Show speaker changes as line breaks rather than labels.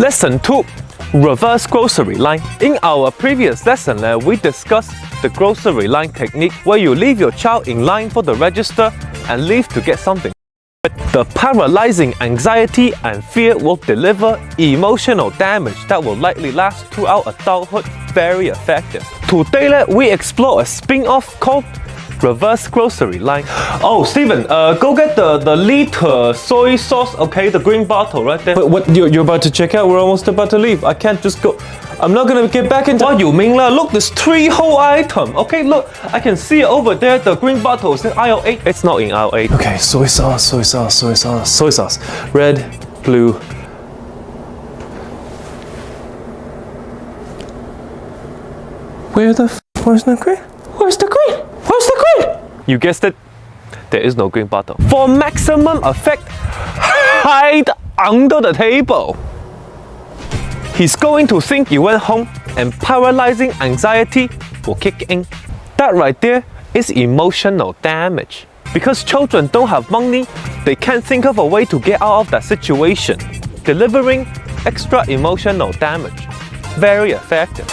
Lesson 2 Reverse grocery line. In our previous lesson, uh, we discussed the grocery line technique where you leave your child in line for the register and leave to get something. The paralyzing anxiety and fear will deliver emotional damage that will likely last throughout adulthood very effective. Today, we explore a spin-off called reverse grocery line. Oh, Steven, uh, go get the, the liter soy sauce, okay? The green bottle right there. But what, you're, you're about to check out? We're almost about to leave. I can't just go. I'm not gonna get back into- What you mean lah? Look, there's three whole item. Okay, look, I can see over there. The green bottle is in aisle 8. It's not in aisle 8.
Okay, soy sauce, soy sauce, soy sauce, soy sauce. Red, blue. Where the f where's the green? Where's the green? Where's the green?
You guessed it, there is no green bottle. For maximum effect, hide under the table. He's going to think you went home and paralyzing anxiety will kick in. That right there is emotional damage. Because children don't have money, they can't think of a way to get out of that situation, delivering extra emotional damage. Very effective.